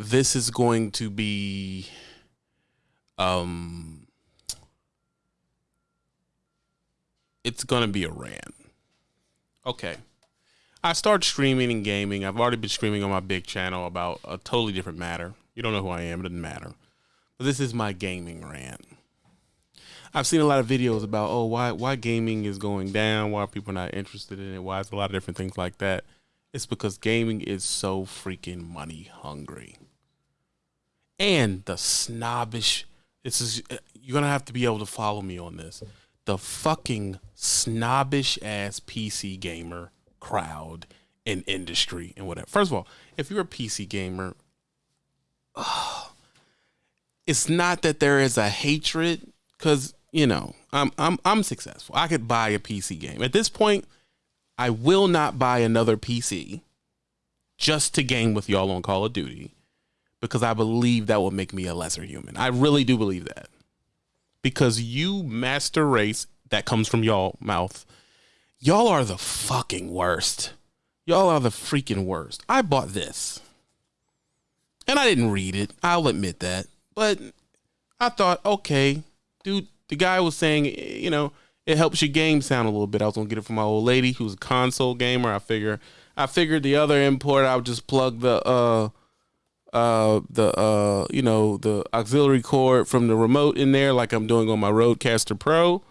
this is going to be um it's going to be a rant. Okay. I started streaming and gaming. I've already been streaming on my big channel about a totally different matter. You don't know who I am, it doesn't matter. But this is my gaming rant. I've seen a lot of videos about oh why why gaming is going down, why people are not interested in it, why it's a lot of different things like that. It's because gaming is so freaking money hungry. And the snobbish this is uh, you're gonna have to be able to follow me on this. The fucking snobbish ass PC gamer crowd and industry and whatever. First of all, if you're a PC gamer, oh, it's not that there is a hatred because you know I'm I'm I'm successful. I could buy a PC game at this point. I will not buy another PC just to game with y'all on Call of Duty because I believe that will make me a lesser human. I really do believe that because you master race that comes from y'all mouth Y'all are the fucking worst. Y'all are the freaking worst. I bought this. And I didn't read it. I'll admit that. But I thought, okay, dude, the guy was saying, you know, it helps your game sound a little bit. I was gonna get it from my old lady who's a console gamer. I figure I figured the other import I would just plug the uh uh the uh you know the auxiliary cord from the remote in there like I'm doing on my Rodecaster Pro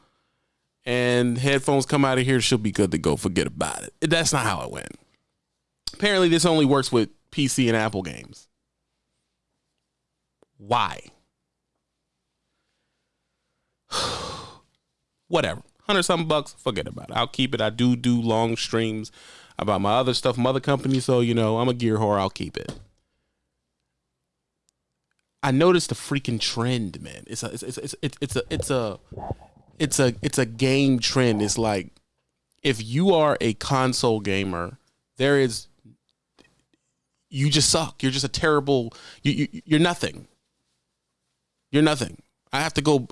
and headphones come out of here, she'll be good to go. Forget about it. That's not how it went. Apparently, this only works with PC and Apple games. Why? Whatever. Hundred something bucks, forget about it. I'll keep it. I do do long streams about my other stuff, mother company, so you know I'm a gear whore. I'll keep it. I noticed a freaking trend, man. It's a it's it's it's, it's a it's a it's a it's a game trend. It's like if you are a console gamer, there is you just suck. You're just a terrible. You, you you're nothing. You're nothing. I have to go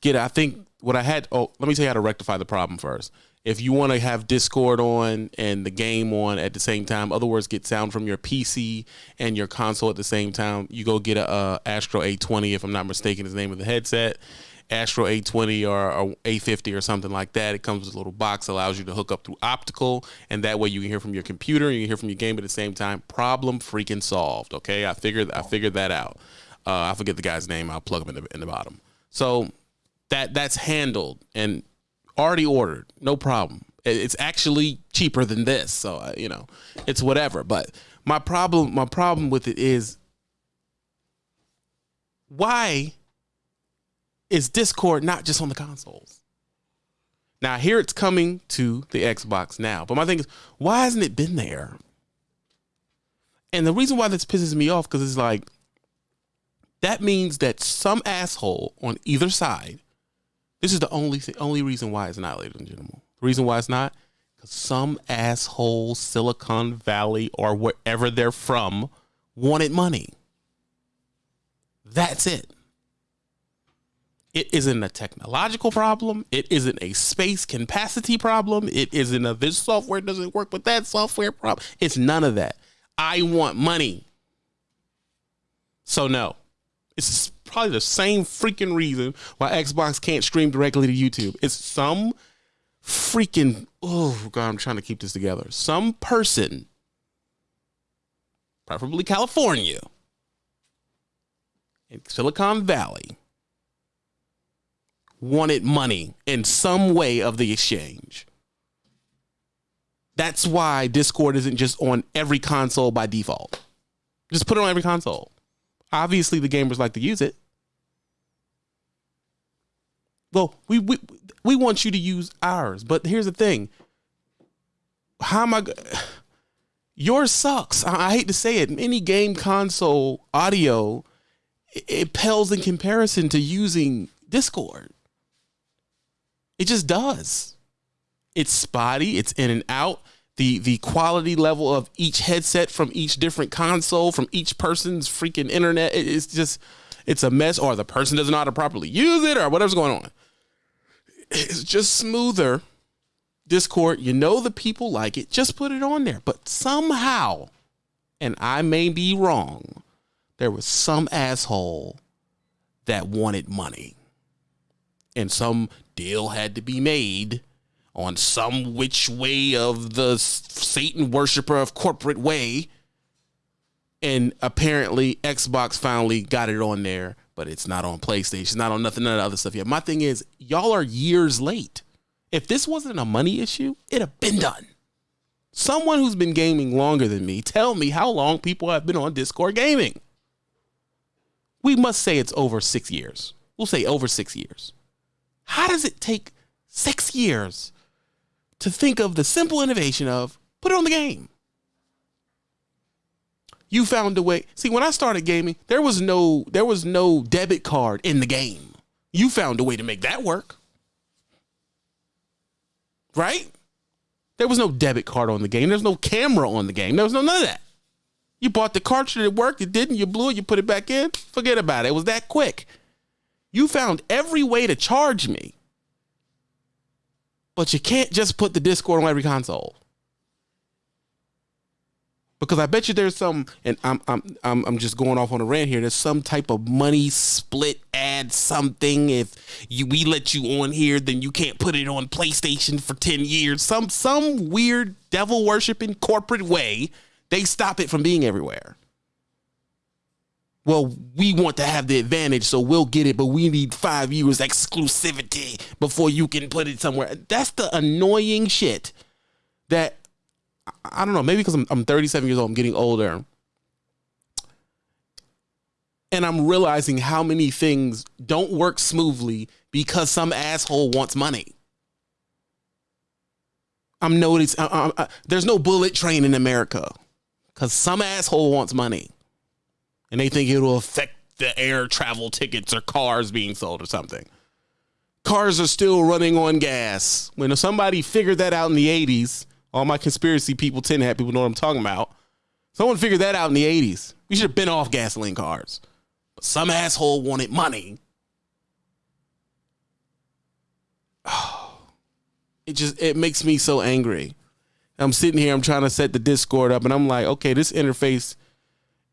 get. I think what I had. Oh, let me tell you how to rectify the problem first. If you want to have Discord on and the game on at the same time, other words, get sound from your PC and your console at the same time, you go get a, a Astro A20, if I'm not mistaken, is the name of the headset Astro A20 or, or, A50 or something like that. It comes with a little box, allows you to hook up through optical, and that way you can hear from your computer, you can hear from your game at the same time. Problem freaking solved. Okay, I figured I figured that out. Uh, I forget the guy's name. I'll plug him in the in the bottom. So that that's handled and already ordered. No problem. It's actually cheaper than this, so uh, you know, it's whatever. But my problem, my problem with it is why is Discord not just on the consoles? Now here it's coming to the Xbox now. But my thing is, why hasn't it been there? And the reason why this pisses me off because it's like that means that some asshole on either side. This is the only th- only reason why it's not, ladies and gentlemen. The reason why it's not because some asshole Silicon Valley or wherever they're from wanted money. That's it. It isn't a technological problem. It isn't a space capacity problem. It isn't a this software doesn't work with that software problem. It's none of that. I want money. So no. It's probably the same freaking reason why Xbox can't stream directly to YouTube. It's some freaking oh god, I'm trying to keep this together. Some person, preferably California, in Silicon Valley wanted money in some way of the exchange. That's why Discord isn't just on every console by default. Just put it on every console. Obviously, the gamers like to use it. Well, we we we want you to use ours, but here's the thing. How am I? Yours sucks. I, I hate to say it. Any game console audio, it, it pales in comparison to using Discord. It just does. It's spotty, it's in and out. The the quality level of each headset from each different console, from each person's freaking internet, it's just it's a mess, or the person doesn't know how to properly use it, or whatever's going on. It's just smoother. Discord, you know the people like it, just put it on there. But somehow, and I may be wrong, there was some asshole that wanted money. And some deal had to be made on some which way of the Satan worshiper of corporate way. And apparently, Xbox finally got it on there, but it's not on PlayStation, not on nothing, none of the other stuff yet. My thing is, y'all are years late. If this wasn't a money issue, it'd have been done. Someone who's been gaming longer than me, tell me how long people have been on Discord gaming. We must say it's over six years. We'll say over six years. How does it take six years to think of the simple innovation of put it on the game? You found a way. See, when I started gaming, there was no there was no debit card in the game. You found a way to make that work. Right? There was no debit card on the game. There's no camera on the game. There was no none of that. You bought the cartridge, it worked, it didn't, you blew it, you put it back in. Forget about it. It was that quick. You found every way to charge me. But you can't just put the Discord on every console. Because I bet you there's some, and I'm I'm I'm I'm just going off on a rant here. There's some type of money split ad something. If you we let you on here, then you can't put it on PlayStation for ten years. Some some weird devil worshiping corporate way they stop it from being everywhere. Well, we want to have the advantage, so we'll get it, but we need five years exclusivity before you can put it somewhere. That's the annoying shit that I don't know, maybe because I'm, I'm 37 years old, I'm getting older. And I'm realizing how many things don't work smoothly because some asshole wants money. I'm noticing there's no bullet train in America because some asshole wants money and they think it'll affect the air travel tickets or cars being sold or something. Cars are still running on gas. When somebody figured that out in the 80s, all my conspiracy people, tin hat people know what I'm talking about. Someone figured that out in the 80s. We should have been off gasoline cars. But some asshole wanted money. Oh, it just it makes me so angry. I'm sitting here, I'm trying to set the Discord up, and I'm like, okay, this interface,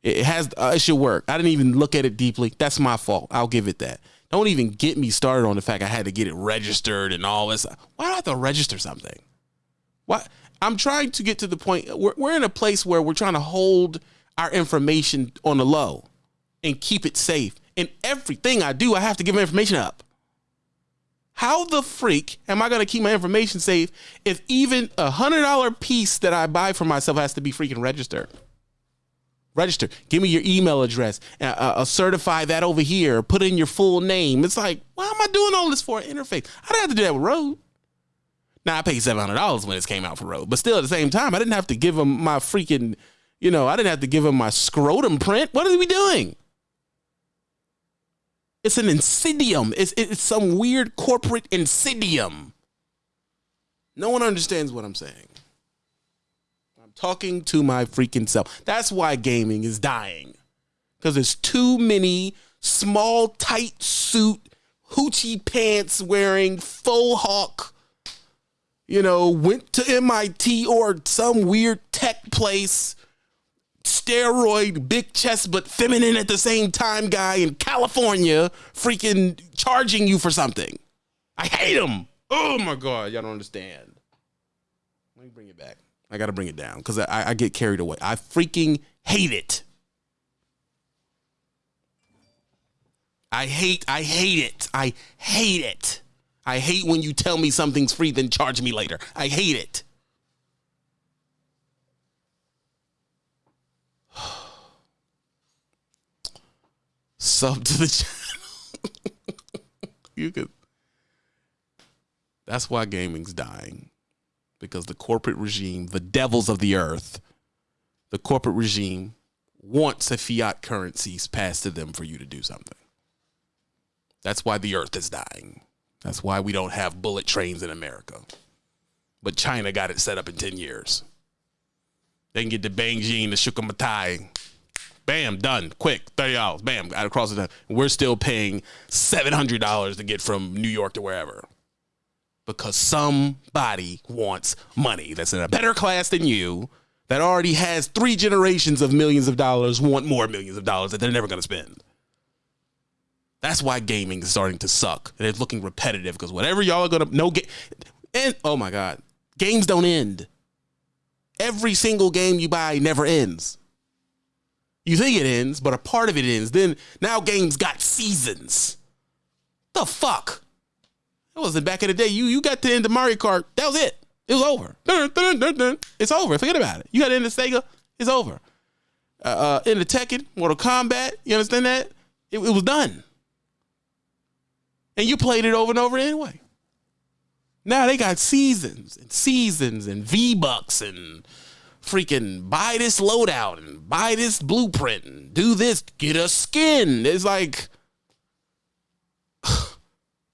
it has, uh, it should work. I didn't even look at it deeply. That's my fault. I'll give it that. Don't even get me started on the fact I had to get it registered and all this. Why do I have to register something? What? I'm trying to get to the point. We're, we're in a place where we're trying to hold our information on the low and keep it safe. And everything I do, I have to give my information up. How the freak am I going to keep my information safe if even a hundred dollar piece that I buy for myself has to be freaking registered? Register. Give me your email address. Uh, uh, uh, certify that over here. Put in your full name. It's like, why am I doing all this for an interface? I didn't have to do that with Rode. Now I paid seven hundred dollars when this came out for Rode, but still at the same time, I didn't have to give them my freaking, you know, I didn't have to give them my scrotum print. What are we doing? It's an insidium. It's, it's some weird corporate insidium. No one understands what I'm saying. Talking to my freaking self. That's why gaming is dying. Because there's too many small, tight suit, hoochie pants wearing, faux hawk, you know, went to MIT or some weird tech place steroid, big chest, but feminine at the same time guy in California freaking charging you for something. I hate him. Oh my God. Y'all don't understand. Let me bring it back. I got to bring it down because I, I get carried away. I freaking hate it. I hate, I hate it. I hate it. I hate when you tell me something's free, then charge me later. I hate it. sub to the channel. you could. That's why gaming's dying. Because the corporate regime, the devils of the earth, the corporate regime wants a fiat currencies passed to them for you to do something. That's why the earth is dying. That's why we don't have bullet trains in America. But China got it set up in 10 years. They can get to Beijing the Shukumatai Bam, done. Quick, thirty dollars. Bam, out across the. We're still paying seven hundred dollars to get from New York to wherever, because somebody wants money that's in a better class than you, that already has three generations of millions of dollars want more millions of dollars that they're never going to spend. That's why gaming is starting to suck. And it's looking repetitive because whatever y'all are gonna no game and oh my god, games don't end. Every single game you buy never ends. You think it ends, but a part of it ends. Then now games got seasons. The fuck? It wasn't back in the day. You you got to end of Mario Kart. That was it. It was over. It's over. Forget about it. You got to end the Sega. It's over. Uh, uh, in the Tekken, Mortal Kombat. You understand that? It, it was done and you played it over and over anyway. Now they got seasons and seasons and V Bucks and freaking buy this loadout and buy this blueprint and do this, get a skin. It's like,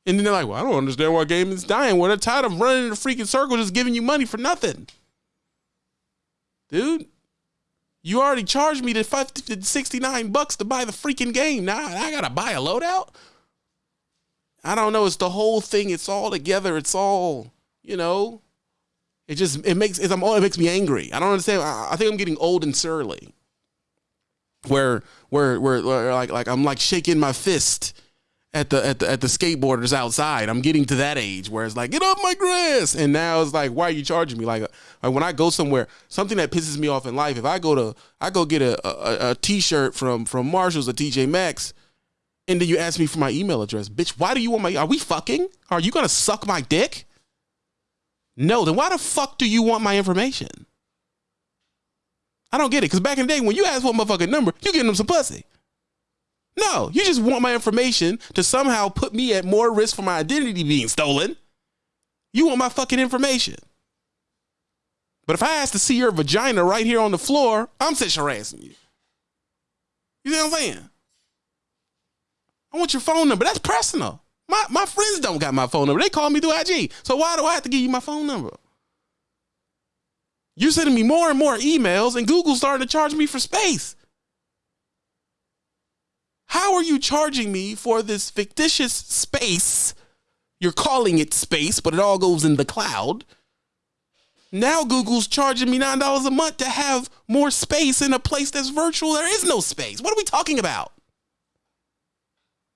and then they're like, well, I don't understand why game is dying. Well, they're tired of running in a freaking circle just giving you money for nothing. Dude, you already charged me the 69 bucks to buy the freaking game. Now I gotta buy a loadout? I don't know. It's the whole thing. It's all together. It's all, you know. It just it makes it's, I'm, it makes me angry. I don't understand. I, I think I'm getting old and surly. Where, where where where like like I'm like shaking my fist at the at the at the skateboarders outside. I'm getting to that age where it's like get off my grass, and now it's like why are you charging me? Like, like when I go somewhere, something that pisses me off in life. If I go to I go get a a, a t-shirt from from Marshalls or TJ Maxx and then you ask me for my email address. Bitch, why do you want my are we fucking? Are you gonna suck my dick? No, then why the fuck do you want my information? I don't get it. Cause back in the day when you asked for my fucking number, you getting them some pussy. No, you just want my information to somehow put me at more risk for my identity being stolen. You want my fucking information. But if I ask to see your vagina right here on the floor, I'm sexual harassing you. You see what I'm saying? I want your phone number. That's personal. My my friends don't got my phone number. They call me through IG. So why do I have to give you my phone number? You're sending me more and more emails, and Google's starting to charge me for space. How are you charging me for this fictitious space? You're calling it space, but it all goes in the cloud. Now Google's charging me $9 a month to have more space in a place that's virtual. There is no space. What are we talking about?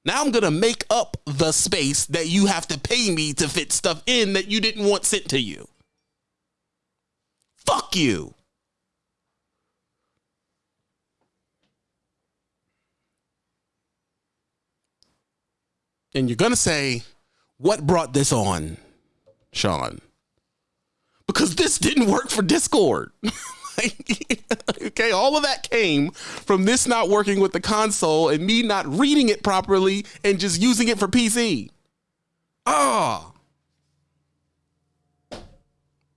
Now I'm gonna make up the space that you have to pay me to fit stuff in that you didn't want sent to you. Fuck you. And you're gonna say, what brought this on, Sean? Because this didn't work for Discord. okay, all of that came from this not working with the console and me not reading it properly and just using it for PC. Ah. Oh.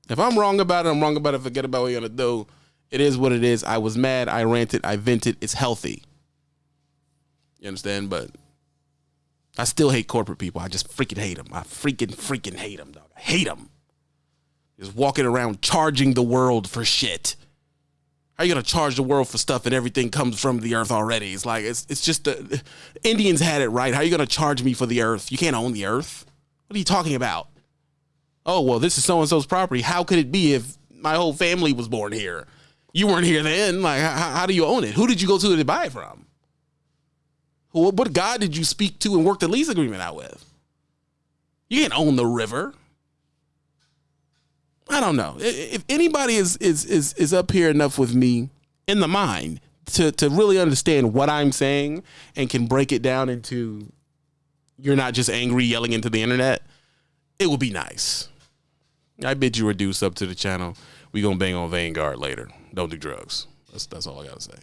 If I'm wrong about it, I'm wrong about it. Forget about what you're gonna do. It is what it is. I was mad. I ranted. I vented. It's healthy. You understand? But I still hate corporate people. I just freaking hate them. I freaking freaking hate them, dog. I hate them. Just walking around charging the world for shit. How are you gonna charge the world for stuff and everything comes from the earth already? It's like it's it's just the Indians had it right. How are you gonna charge me for the earth? You can't own the earth. What are you talking about? Oh well, this is so and so's property. How could it be if my whole family was born here? You weren't here then. Like, how, how do you own it? Who did you go to to buy it from? What, what God did you speak to and work the lease agreement out with? You can't own the river. I don't know. If anybody is is is is up here enough with me in the mind to to really understand what I'm saying and can break it down into you're not just angry yelling into the internet, it would be nice. I bid you reduce up to the channel. We gonna bang on Vanguard later. Don't do drugs. That's that's all I gotta say.